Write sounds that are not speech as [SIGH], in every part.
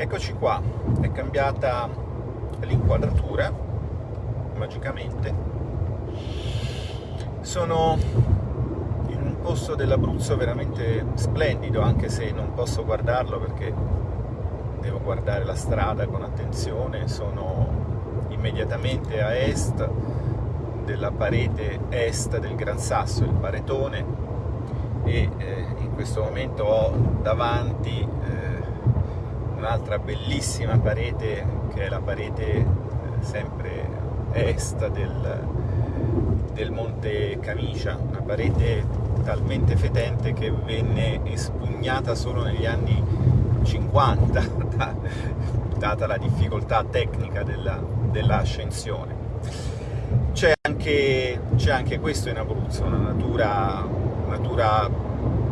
Eccoci qua, è cambiata l'inquadratura, magicamente. Sono in un posto dell'Abruzzo veramente splendido, anche se non posso guardarlo perché devo guardare la strada con attenzione. Sono immediatamente a est della parete est del Gran Sasso, il Paretone, e eh, in questo momento ho davanti un'altra bellissima parete che è la parete eh, sempre est del, del Monte Camicia, una parete talmente fetente che venne espugnata solo negli anni 50, [LAUGHS] data la difficoltà tecnica dell'ascensione. Dell c'è anche, anche, questo in Abruzzo, una natura, natura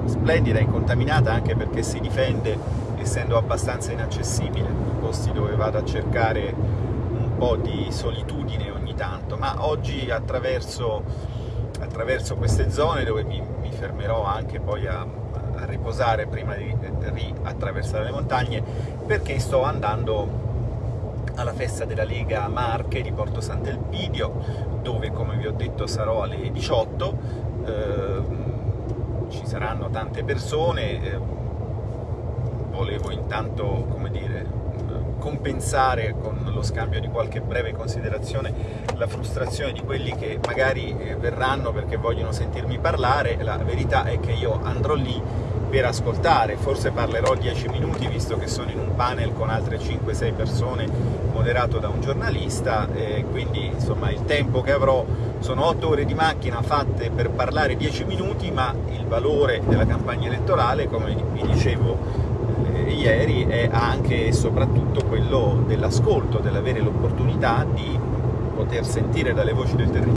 splendida, incontaminata anche perché si difende essendo abbastanza inaccessibile, posti dove vado a cercare un po' di solitudine ogni tanto, ma oggi attraverso, attraverso queste zone dove mi, mi fermerò anche poi a, a riposare prima di riattraversare le montagne, perché sto andando alla festa della Lega Marche di Porto Sant'Elpidio, dove come vi ho detto sarò alle 18, eh, ci saranno tante persone, eh, volevo intanto, come dire, compensare con lo scambio di qualche breve considerazione la frustrazione di quelli che magari eh, verranno perché vogliono sentirmi parlare, la verità è che io andrò lì per ascoltare, forse parlerò 10 minuti visto che sono in un panel con altre 5-6 persone moderato da un giornalista, quindi insomma il tempo che avrò sono 8 ore di macchina fatte per parlare 10 minuti, ma il valore della campagna elettorale, come vi dicevo ieri è anche e soprattutto quello dell'ascolto, dell'avere l'opportunità di poter sentire dalle voci del territorio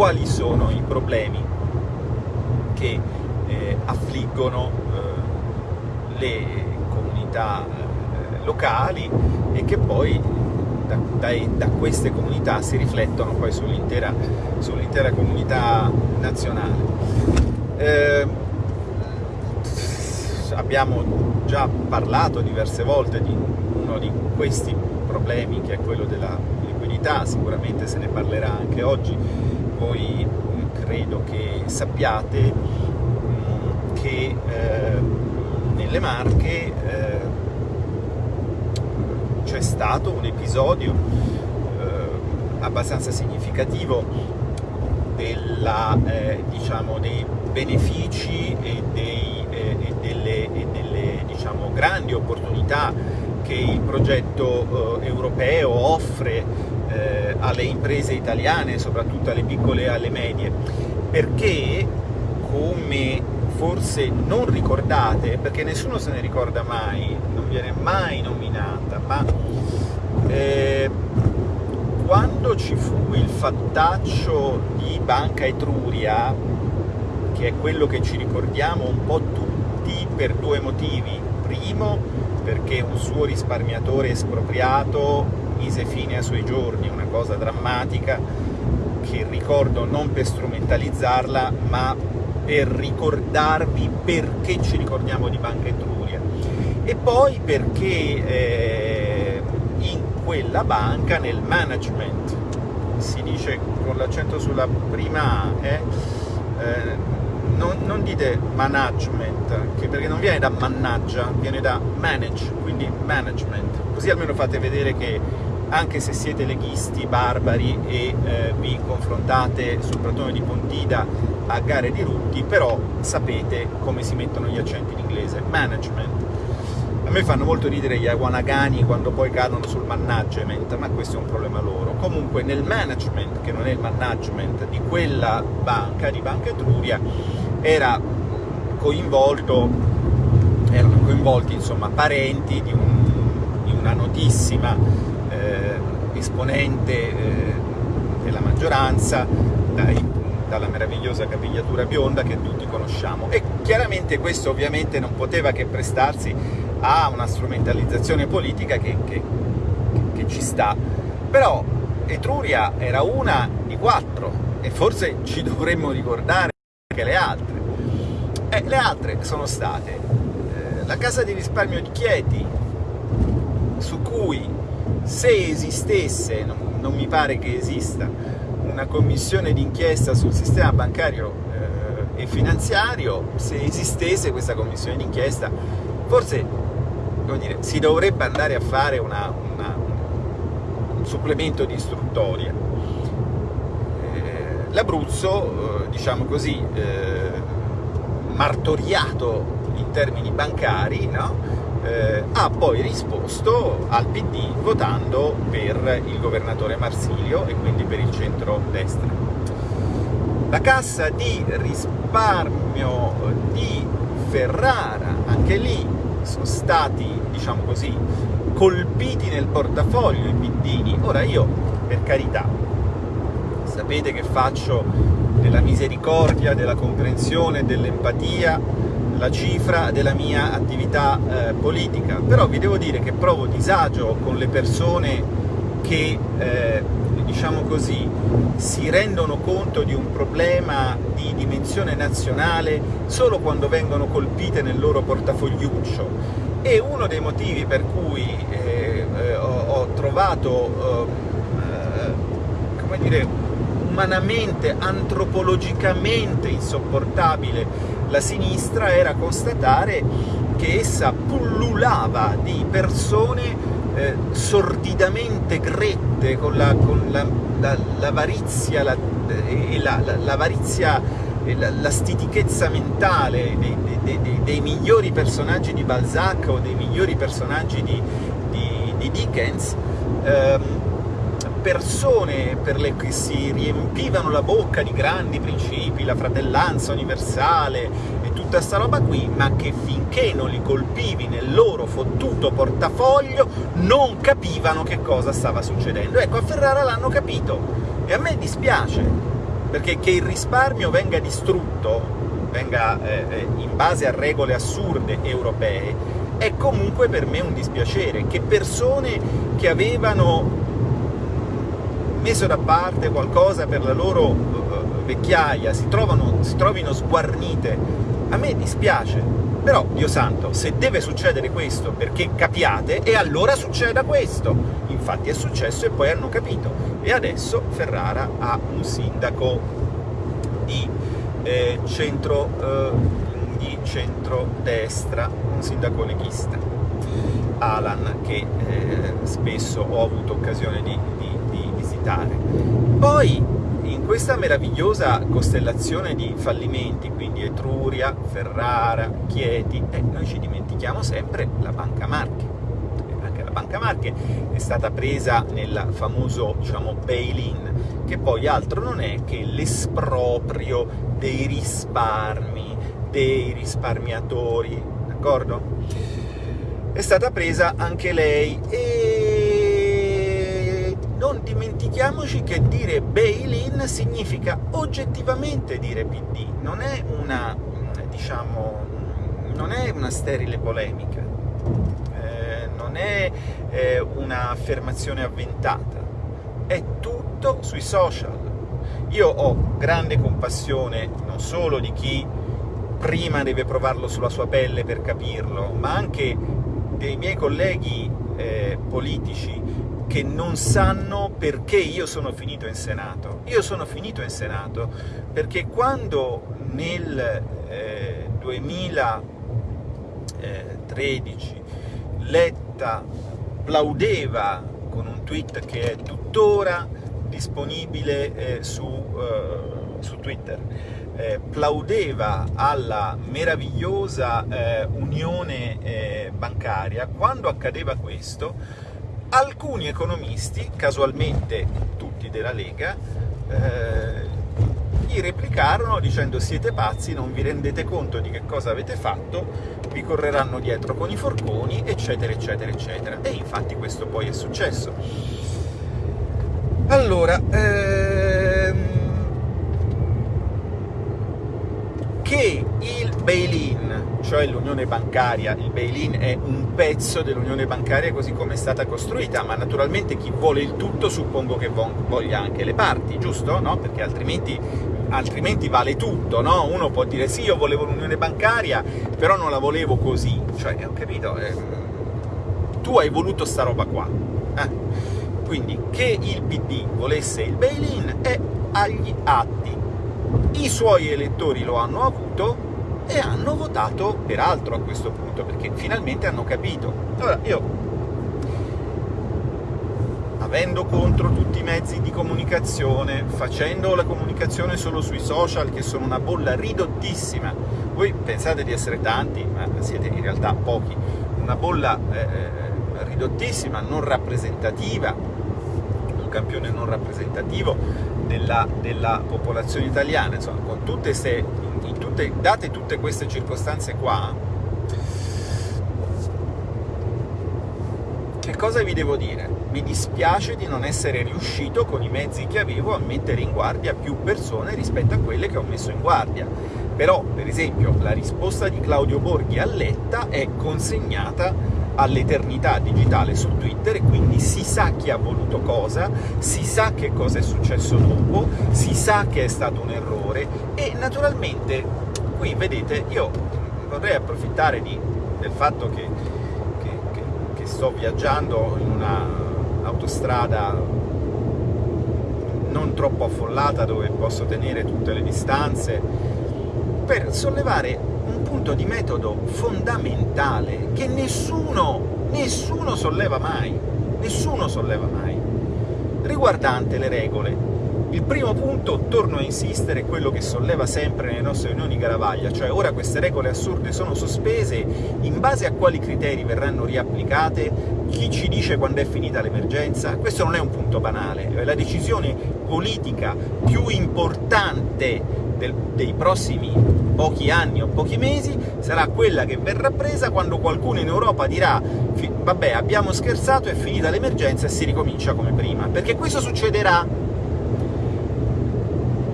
quali sono i problemi che eh, affliggono eh, le comunità eh, locali e che poi da, da, da, queste comunità si riflettono poi sull'intera sull comunità nazionale. Eh, abbiamo già parlato diverse volte di uno di questi problemi che è quello della liquidità, sicuramente se ne parlerà anche oggi, voi credo che sappiate mm, che eh, nelle Marche eh, c'è stato un episodio eh, abbastanza significativo della, diciamo, dei benefici e dei e delle, e delle diciamo, grandi opportunità che il progetto eh, europeo offre eh, alle imprese italiane, soprattutto alle piccole e alle medie, perché come forse non ricordate, perché nessuno se ne ricorda mai, non viene mai nominata, ma eh, quando ci fu il fattaccio di Banca Etruria, che è quello che ci ricordiamo un po' tutti per due motivi. Primo, perché un suo risparmiatore espropriato mise fine ai suoi giorni, una cosa drammatica che ricordo non per strumentalizzarla, ma per ricordarvi perché ci ricordiamo di Banca Etruria. E poi perché eh, in quella banca, nel management, si dice con l'accento sulla prima A, eh, eh, non, non, dite management, perché non viene da mannaggia, viene da manage, quindi management, così almeno fate vedere che anche se siete leghisti, barbari e eh, vi confrontate sul pratone di Pontida a gare di rutti, però sapete come si mettono gli accenti in inglese, management. A me fanno molto ridere gli awanagani quando poi cadono sul management, ma questo è un problema loro. Comunque nel management, che non è il management di quella banca, di Banca Etruria, era coinvolto, erano coinvolti insomma, parenti di, un, di una notissima eh, esponente eh, della maggioranza, dai, dalla meravigliosa capigliatura bionda che tutti conosciamo. E chiaramente questo ovviamente non poteva che prestarsi a una strumentalizzazione politica che, che, che ci sta. Però Etruria era una di quattro e forse ci [LAUGHS] dovremmo ricordare altre. E le altre sono state eh, la Casa di risparmio di Chieti, su cui se esistesse, non, non mi pare che esista, una commissione d'inchiesta sul sistema bancario eh, e finanziario, se esistesse questa commissione d'inchiesta, forse dire, si dovrebbe andare a fare una, una, un supplemento di istruttoria. L'Abruzzo, eh, diciamo così, eh, martoriato in termini bancari, no? eh, ha poi risposto al PD votando per il governatore Marsilio e quindi per il centro-destra. La cassa di risparmio di Ferrara, anche lì sono stati, diciamo così, colpiti nel portafoglio i piddini. Ora io, per carità, sapete che faccio della misericordia, della comprensione, dell'empatia la cifra della mia attività eh, politica, però vi devo dire che provo disagio con le persone che, eh, diciamo così, si rendono conto di un problema di dimensione nazionale solo quando vengono colpite nel loro portafogliuccio. E uno dei motivi per cui eh, eh ho, ho, trovato, eh, come dire, umanamente, antropologicamente insopportabile. La sinistra era constatare che essa pullulava di persone eh, sordidamente grette, con l'avarizia la, la, la, la stitichezza mentale dei, dei, dei, dei, migliori personaggi di Balzac o dei migliori personaggi di, di, di Dickens, ehm, persone per le che si riempivano la bocca di grandi principi, la fratellanza universale e tutta sta roba qui, ma che finché non li colpivi nel loro fottuto portafoglio non capivano che cosa stava succedendo. Ecco, a Ferrara l'hanno capito, e a me dispiace, perché che il risparmio venga distrutto, venga eh, eh in base a regole assurde europee, è comunque per me un dispiacere, che persone che avevano messo da parte qualcosa per la loro uh, vecchiaia, si, trovano, si trovino sguarnite, a me dispiace, però, Dio santo, se deve succedere questo perché capiate, e allora succeda questo. Infatti è successo e poi hanno capito. E adesso Ferrara ha un sindaco di eh, centro, eh, di centrodestra, un sindaco leghista, Alan, che eh, spesso ho avuto occasione di, visitare. Poi, in questa meravigliosa costellazione di fallimenti, quindi Etruria, Ferrara, Chieti, eh, noi ci dimentichiamo sempre la Banca Marche. Anche la Banca Marche è stata presa nel famoso, diciamo, bail-in, che poi altro non è che l'esproprio dei risparmi, dei risparmiatori, d'accordo? È stata presa anche lei e non dimentichiamoci che dire bail-in significa oggettivamente dire PD, non è una, diciamo, non è una sterile polemica, eh, non è eh, un'affermazione avventata, è tutto sui social. Io ho grande compassione non solo di chi prima deve provarlo sulla sua pelle per capirlo, ma anche dei miei colleghi eh, politici che non sanno perché io sono finito in Senato. Io sono finito in Senato perché quando nel eh, 2013 Letta plaudeva con un tweet che è tuttora disponibile eh, su, uh, su, Twitter, eh, plaudeva alla meravigliosa eh, unione eh, bancaria, quando accadeva questo alcuni economisti, casualmente tutti della Lega, eh, gli replicarono dicendo siete pazzi, non vi rendete conto di che cosa avete fatto, vi correranno dietro con i forconi, eccetera, eccetera, eccetera. E infatti questo poi è successo. Allora, ehm, che il bail-in, cioè l'unione bancaria, il bail-in è un pezzo dell'unione bancaria così come è stata costruita, ma naturalmente chi vuole il tutto suppongo che voglia anche le parti, giusto? No? Perché altrimenti, altrimenti vale tutto, no? Uno può dire sì, io volevo l'unione bancaria, però non la volevo così, cioè, ho capito... Eh, tu hai voluto sta roba qua. Eh? Quindi che il PD volesse il bail-in è agli atti. I suoi elettori lo hanno avuto e hanno votato peraltro a questo punto, perché finalmente hanno capito. Allora, io avendo contro tutti i mezzi di comunicazione, facendo la comunicazione solo sui social, che sono una bolla ridottissima, voi pensate di essere tanti, ma siete in realtà pochi, una bolla eh, ridottissima, non rappresentativa, un campione non rappresentativo della, della popolazione italiana, insomma, con tutte queste, tutte, date tutte queste circostanze qua, che cosa vi devo dire? mi dispiace di non essere riuscito con i mezzi che avevo a mettere in guardia più persone rispetto a quelle che ho messo in guardia. Però, per esempio, la risposta di Claudio Borghi a Letta è consegnata all'eternità digitale su Twitter e quindi si sa chi ha voluto cosa, si sa che cosa è successo dopo, si sa che è stato un errore e naturalmente qui vedete io vorrei approfittare di, del fatto che, che, che, che sto viaggiando in una autostrada non troppo affollata dove posso tenere tutte le distanze, per sollevare punto di metodo fondamentale che nessuno, nessuno solleva mai, nessuno solleva mai, riguardante le regole il primo punto, torno a insistere, è quello che solleva sempre nelle nostre riunioni Garavaglia, cioè ora queste regole assurde sono sospese, in base a quali criteri verranno riapplicate, chi ci dice quando è finita l'emergenza? Questo non è un punto banale, è la decisione politica più importante del, dei prossimi pochi anni o pochi mesi sarà quella che verrà presa quando qualcuno in Europa dirà vabbè abbiamo scherzato, è finita l'emergenza e si ricomincia come prima, perché questo succederà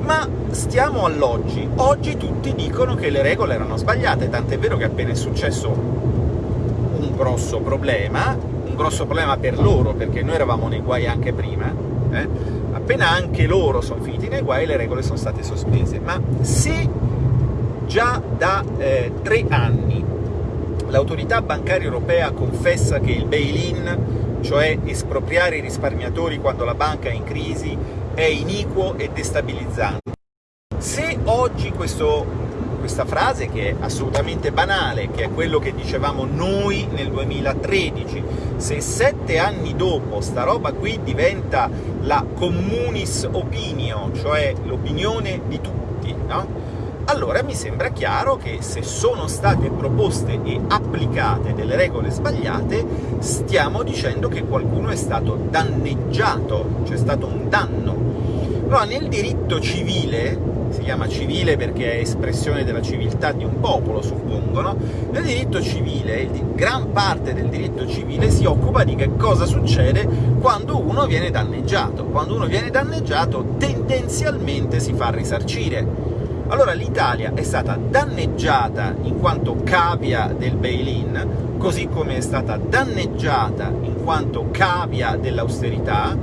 ma stiamo all'oggi. Oggi tutti dicono che le regole erano sbagliate, tant'è vero che appena è successo un grosso problema, un grosso problema per loro, perché noi eravamo nei guai anche prima, eh? Appena anche loro sono finiti nei guai le regole sono state sospese. Ma se già da eh, tre anni l'autorità bancaria europea confessa che il bail-in, cioè espropriare i risparmiatori quando la banca è in crisi, è iniquo e destabilizzante. Se oggi questo, questa frase, che è assolutamente banale, che è quello che dicevamo noi nel 2013, se sette anni dopo sta roba qui diventa la communis opinio, cioè l'opinione di tutti, no? allora mi sembra chiaro che se sono state proposte e applicate delle regole sbagliate, stiamo dicendo che qualcuno è stato danneggiato, c'è stato un danno. Allora, nel diritto civile, si chiama civile perché è espressione della civiltà di un popolo, suppongo, no? Nel diritto civile, gran parte del diritto civile si occupa di che cosa succede quando uno viene danneggiato. Quando uno viene danneggiato, tendenzialmente si fa risarcire allora l'Italia è stata danneggiata in quanto cavia del bail-in, così come è stata danneggiata in quanto cavia dell'austerità,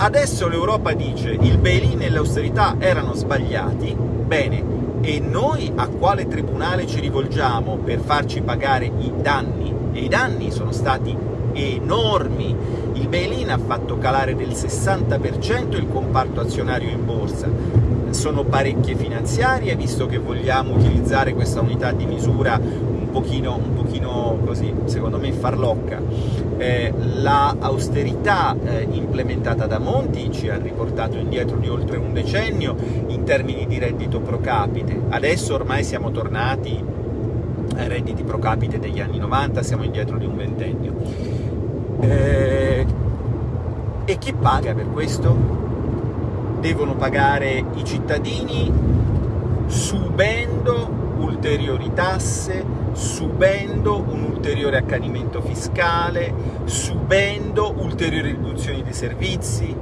adesso l'Europa dice il bail-in e l'austerità erano sbagliati, bene, e noi a quale tribunale ci rivolgiamo per farci pagare i danni? E i danni sono stati enormi. Il bail-in ha fatto calare del 60% il comparto azionario in borsa, sono parecchie finanziarie, visto che vogliamo utilizzare questa unità di misura pochino, un pochino così, secondo me, farlocca. Eh, la eh, implementata da Monti ci ha riportato indietro di oltre un decennio in termini di reddito pro capite. Adesso ormai siamo tornati ai redditi pro capite degli anni 90, siamo indietro di un ventennio. Eh, e chi paga per questo? devono pagare i cittadini subendo ulteriori tasse, subendo un ulteriore accanimento fiscale, subendo ulteriori riduzioni dei servizi.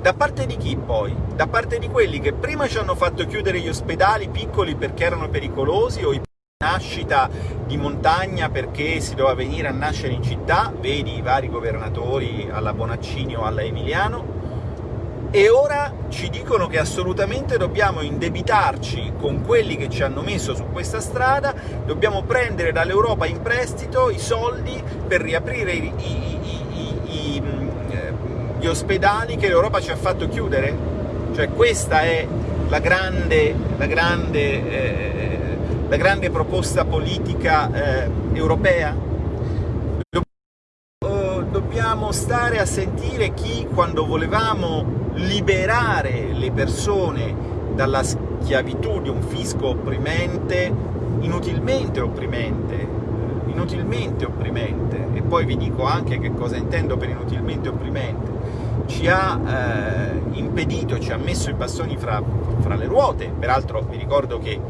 Da parte di chi poi? Da parte di quelli che prima ci hanno fatto chiudere gli ospedali piccoli perché erano pericolosi o i nascita di montagna perché si doveva venire a nascere in città, vedi i vari governatori alla Bonaccini o alla Emiliano, e ora ci dicono che assolutamente dobbiamo indebitarci con quelli che ci hanno messo su questa strada, dobbiamo prendere dall'Europa in prestito i soldi per riaprire i, i, i, gli ospedali che l'Europa ci ha fatto chiudere? Cioè questa è la grande, la grande, eh, la grande proposta politica eh, europea? Stare a sentire chi, quando volevamo liberare le persone dalla schiavitù di un fisco opprimente, inutilmente opprimente, inutilmente opprimente, e poi vi dico anche che cosa intendo per inutilmente opprimente, ci ha eh, impedito, ci ha messo i bastoni fra, fra le ruote, peraltro vi ricordo che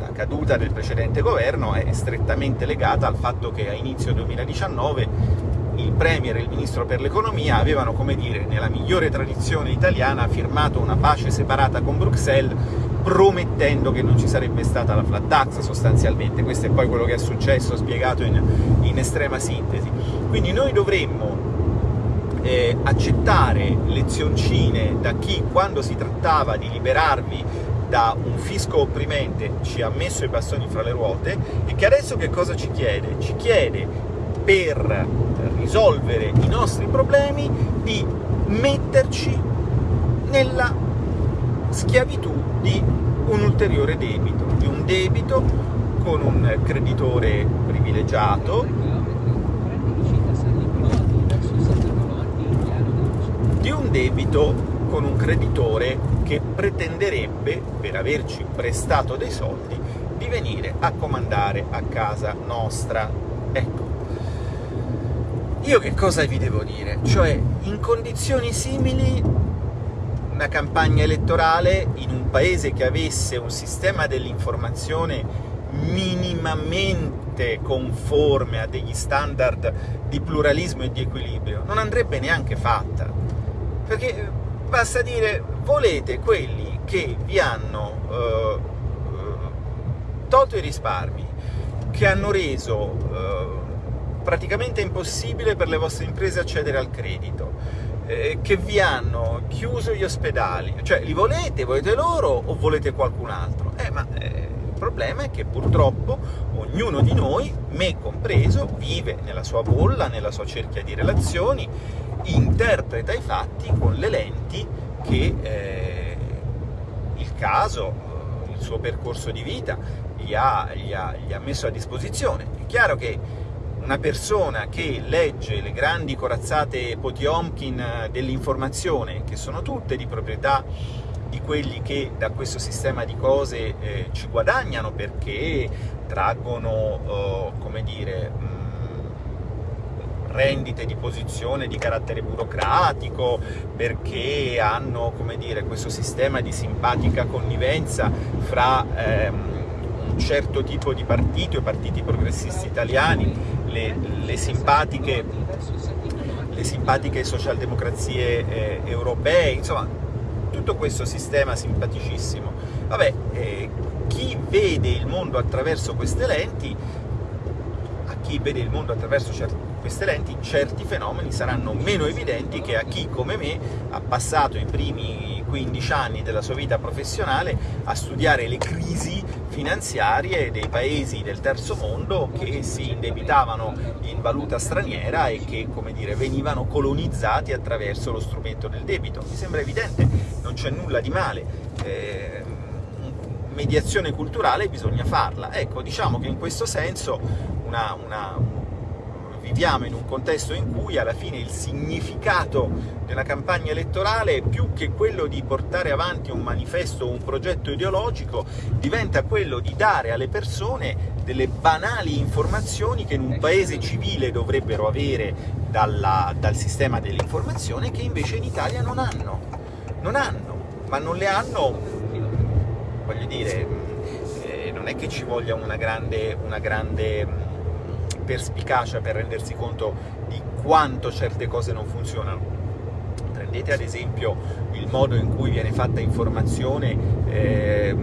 la caduta del precedente governo è strettamente legata al fatto che a inizio 2019 il Premier e il Ministro per l'Economia avevano, come dire, nella migliore tradizione italiana, firmato una pace separata con Bruxelles, promettendo che non ci sarebbe stata la flat tax sostanzialmente. Questo è poi quello che è successo, spiegato in, in estrema sintesi. Quindi noi dovremmo eh, accettare lezioncine da chi, quando si trattava di liberarvi da un fisco opprimente, ci ha messo i bastoni fra le ruote, e che adesso che cosa ci chiede? Ci chiede per risolvere i nostri problemi di metterci nella schiavitù di un ulteriore debito, di un debito con un creditore privilegiato, di un debito con un creditore che pretenderebbe, per averci prestato dei soldi, di venire a comandare a casa nostra. Ecco, io che cosa vi devo dire? Cioè, in condizioni simili, una campagna elettorale in un paese che avesse un sistema dell'informazione minimamente conforme a degli standard di pluralismo e di equilibrio, non andrebbe neanche fatta. Perché basta dire, volete quelli che vi hanno eh, tolto i risparmi, che hanno reso eh, praticamente impossibile per le vostre imprese accedere al credito, eh, che vi hanno chiuso gli ospedali, cioè li volete, volete loro o volete qualcun altro? Eh, ma eh, il problema è che purtroppo ognuno di noi, me compreso, vive nella sua bolla, nella sua cerchia di relazioni, interpreta i fatti con le lenti che eh, il caso, il suo percorso di vita gli ha, gli ha, gli ha messo a disposizione. È chiaro che una persona che legge le grandi corazzate Potiomkin dell'informazione, che sono tutte di proprietà di quelli che da questo sistema di cose eh, ci guadagnano perché traggono, eh, come dire, mh, mm, rendite di posizione di carattere burocratico, perché hanno, come dire, questo sistema di simpatica connivenza fra ehm, certo tipo di partiti o partiti progressisti italiani le, le, simpatiche, le simpatiche socialdemocrazie eh, europee, insomma tutto questo sistema simpaticissimo. Vabbè, eh, chi vede il mondo attraverso queste lenti, a chi vede il mondo attraverso queste lenti, certi fenomeni saranno meno evidenti che a chi, come me, ha passato i primi 15 anni della sua vita professionale a studiare le crisi finanziarie dei paesi del terzo mondo che si indebitavano in valuta straniera e che, come dire, venivano colonizzati attraverso lo strumento del debito. Mi sembra evidente, non c'è nulla di male. Eh, mediazione culturale bisogna farla. Ecco, diciamo che in questo senso una, una, viviamo in un contesto in cui alla fine il significato una campagna elettorale, più che quello di portare avanti un manifesto o un progetto ideologico, diventa quello di dare alle persone delle banali informazioni che in un paese civile dovrebbero avere dalla, dal sistema dell'informazione, che invece in Italia non hanno. Non hanno, ma non le hanno, voglio dire, eh, non è che ci voglia una grande, una grande perspicacia per rendersi conto di quanto certe cose non funzionano. Prendete ad esempio il modo in cui viene fatta informazione eh,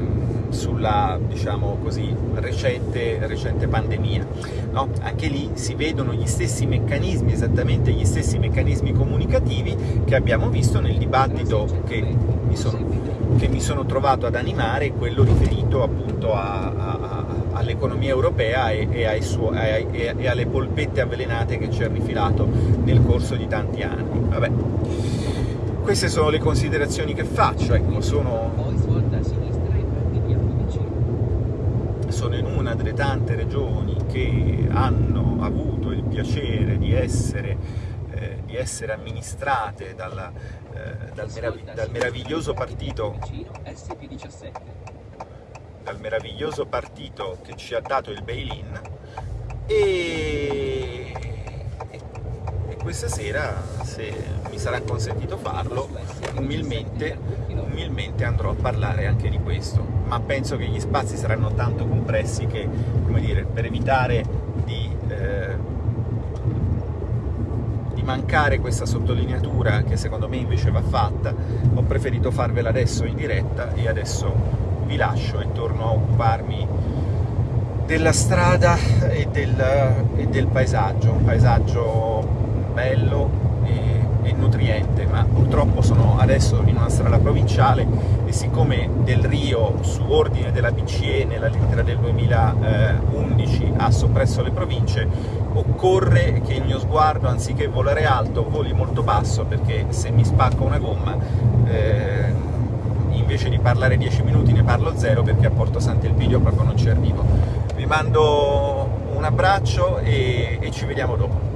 sulla diciamo così, recente, recente pandemia. No? Anche lì si vedono gli stessi meccanismi, esattamente gli stessi meccanismi comunicativi che abbiamo visto nel dibattito che mi sono, che mi sono trovato ad animare, quello riferito appunto all'economia europea e, e, suo, e, e, alle polpette avvelenate che ci ha rifilato nel corso di tanti anni. Vabbè. Queste sono le considerazioni che faccio, ecco, sono sono in una delle tante regioni che hanno avuto il piacere di essere, eh, di essere amministrate dalla, eh, dal, merav dal, meraviglioso partito dal meraviglioso partito che ci ha dato il bail-in. E, e questa sera, se mi sarà consentito farlo, umilmente, umilmente andrò a parlare anche di questo. Ma penso che gli spazi saranno tanto compressi che, come dire, per evitare di, eh, mancare questa sottolineatura che secondo me invece va fatta, ho preferito farvela adesso in diretta e adesso vi lascio e torno a occuparmi della strada e del, e del paesaggio, un paesaggio bello, e nutriente, ma purtroppo sono adesso in una strada provinciale e siccome Del Rio, su ordine della BCE, nella lettera del 2011 ha soppresso le province, occorre che il mio sguardo, anziché volare alto, voli molto basso, perché se mi spacco una gomma, eh, invece di parlare 10 minuti ne parlo zero, perché a Porto Sant'Elpidio proprio non ci arrivo. Vi mando un abbraccio e, e ci vediamo dopo.